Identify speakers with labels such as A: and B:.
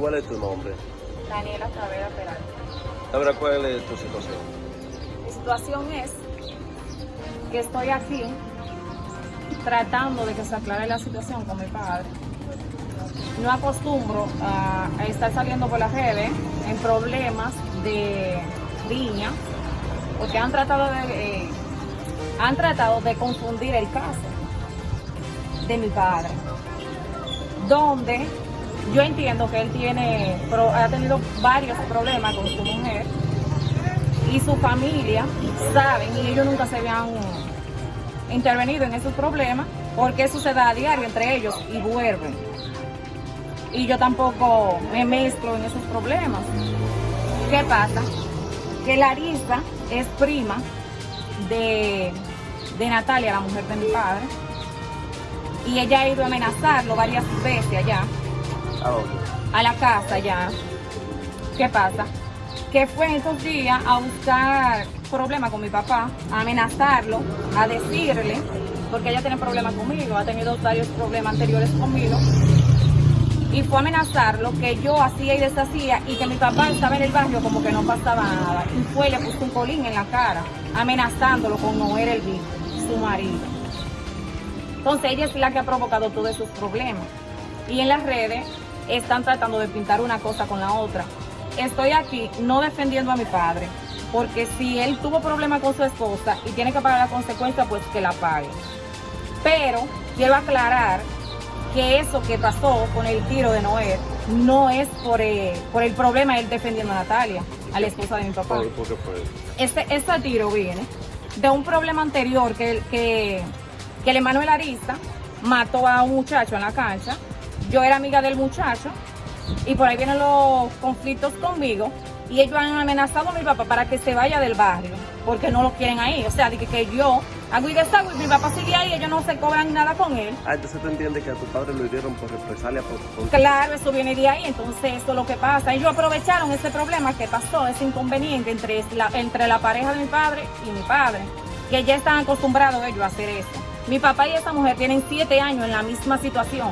A: ¿Cuál es tu nombre?
B: Daniela Tavera Peralta.
A: Ahora, ¿cuál es tu situación?
B: Mi situación es que estoy aquí tratando de que se aclare la situación con mi padre. No acostumbro a, a estar saliendo por las redes en problemas de riña, porque han tratado de eh, han tratado de confundir el caso de mi padre, donde yo entiendo que él tiene, pro- ha tenido varios problemas con su mujer y su familia saben y ellos nunca se habían intervenido en esos problemas porque eso se da a diario entre ellos y vuelven. Y yo tampoco me mezclo en esos problemas. ¿Qué pasa? Que Larisa es prima de, de Natalia, la mujer de mi padre, y ella ha ido a amenazarlo varias veces allá
A: ¿A dónde?
B: a la casa ya. ¿Qué pasa? Que fue esos días a buscar problemas con mi papá, a amenazarlo, a decirle, porque ella tiene problemas conmigo, ha tenido varios problemas anteriores conmigo, y fue a amenazarlo que yo hacía y deshacía y que mi papá estaba en el barrio como que no pasaba nada. Y fue le puso un colín en la cara, amenazándolo con Noel el Vivo, su marido. Entonces ella es la que ha provocado todos esos problemas. Y en las redes están tratando de pintar una cosa con la otra. Estoy aquí no defendiendo a mi padre, porque si él tuvo problemas con su esposa y tiene que pagar la consecuencia, pues que la pague. Pero quiero aclarar que eso que pasó con el tiro de Noé no es por, eh, por el problema de él defendiendo a Natalia, a la esposa de mi papá.
A: ¿Por, por qué fue?
B: Este, este tiro viene de un problema anterior que, que, que el Emanuel Arista mató a un muchacho en la cancha. Yo era amiga del muchacho y por ahí vienen los conflictos conmigo y ellos han amenazado a mi papá para que se vaya del barrio porque no lo quieren ahí. O sea, de que, que yo hago y deshago y mi papá sigue ahí y ellos no se cobran nada con él.
A: Ah, entonces tú entiendes que a tu padre lo hirieron por represalia por, por-
B: Claro, eso viene de ahí, entonces eso es lo que pasa. Ellos aprovecharon ese problema que pasó, ese inconveniente entre la, entre la pareja de mi padre y mi padre, que ya están acostumbrados ellos a hacer eso. Mi papá y esa mujer tienen siete años en la misma situación